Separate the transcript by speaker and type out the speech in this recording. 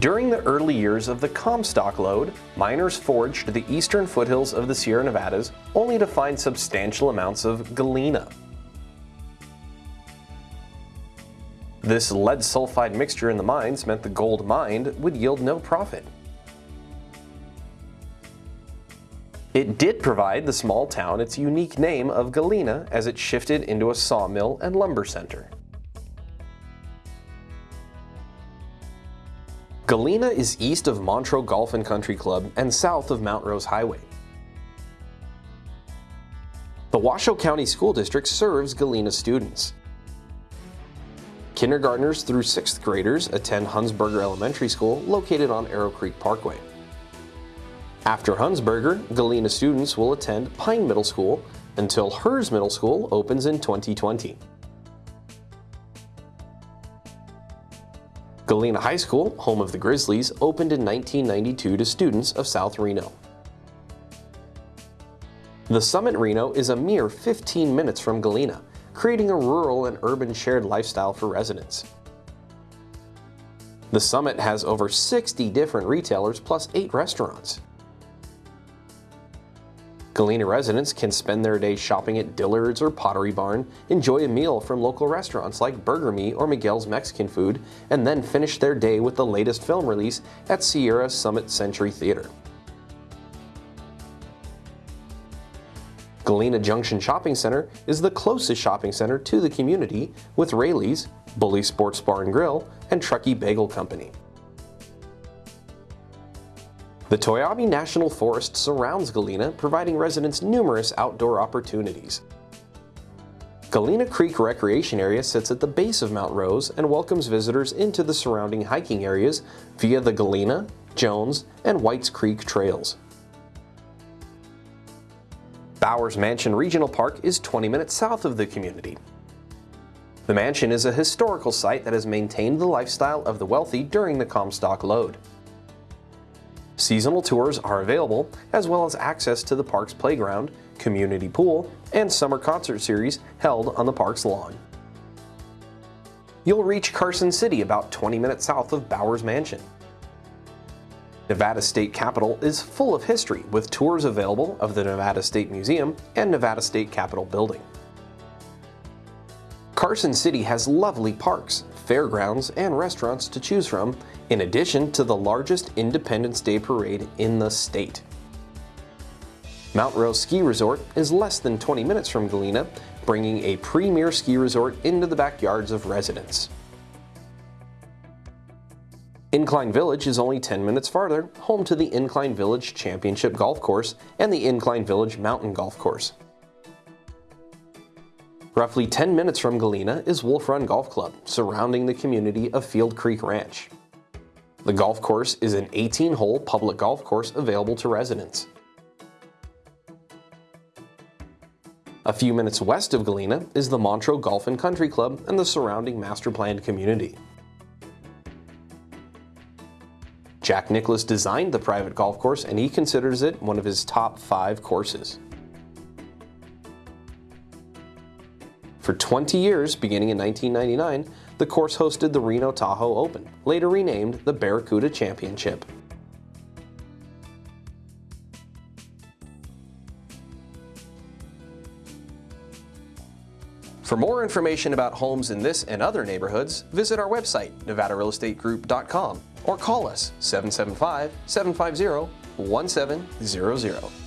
Speaker 1: During the early years of the Comstock lode, miners foraged the eastern foothills of the Sierra Nevadas only to find substantial amounts of galena. This lead sulfide mixture in the mines meant the gold mined would yield no profit. It did provide the small town its unique name of Galena as it shifted into a sawmill and lumber center. Galena is east of Montreux Golf and Country Club and south of Mount Rose Highway. The Washoe County School District serves Galena students. Kindergartners through 6th graders attend Hunsberger Elementary School located on Arrow Creek Parkway. After Hunsberger, Galena students will attend Pine Middle School until Herz Middle School opens in 2020. Galena High School, home of the Grizzlies, opened in 1992 to students of South Reno. The Summit Reno is a mere 15 minutes from Galena, creating a rural and urban shared lifestyle for residents. The Summit has over 60 different retailers plus 8 restaurants. Galena residents can spend their day shopping at Dillard's or Pottery Barn, enjoy a meal from local restaurants like Burger Me or Miguel's Mexican Food, and then finish their day with the latest film release at Sierra Summit Century Theater. Galena Junction Shopping Center is the closest shopping center to the community with Raley's, Bully Sports Bar and Grill, and Truckee Bagel Company. The Toiyabe National Forest surrounds Galena, providing residents numerous outdoor opportunities. Galena Creek Recreation Area sits at the base of Mount Rose and welcomes visitors into the surrounding hiking areas via the Galena, Jones, and Whites Creek trails. Bowers Mansion Regional Park is 20 minutes south of the community. The mansion is a historical site that has maintained the lifestyle of the wealthy during the Comstock lode. Seasonal tours are available, as well as access to the park's playground, community pool, and summer concert series held on the park's lawn. You'll reach Carson City about 20 minutes south of Bowers Mansion. Nevada State Capitol is full of history with tours available of the Nevada State Museum and Nevada State Capitol Building. Carson City has lovely parks, fairgrounds, and restaurants to choose from, in addition to the largest Independence Day parade in the state. Mount Rose Ski Resort is less than 20 minutes from Galena, bringing a premier ski resort into the backyards of residents. Incline Village is only 10 minutes farther, home to the Incline Village Championship Golf Course and the Incline Village Mountain Golf Course. Roughly 10 minutes from Galena is Wolf Run Golf Club, surrounding the community of Field Creek Ranch. The golf course is an 18-hole public golf course available to residents. A few minutes west of Galena is the Montreux Golf and Country Club and the surrounding master-planned community. Jack Nicklaus designed the private golf course and he considers it one of his top five courses. For 20 years, beginning in 1999, the course hosted the Reno Tahoe Open, later renamed the Barracuda Championship. For more information about homes in this and other neighborhoods, visit our website, nevadarealestategroup.com, or call us 775-750-1700.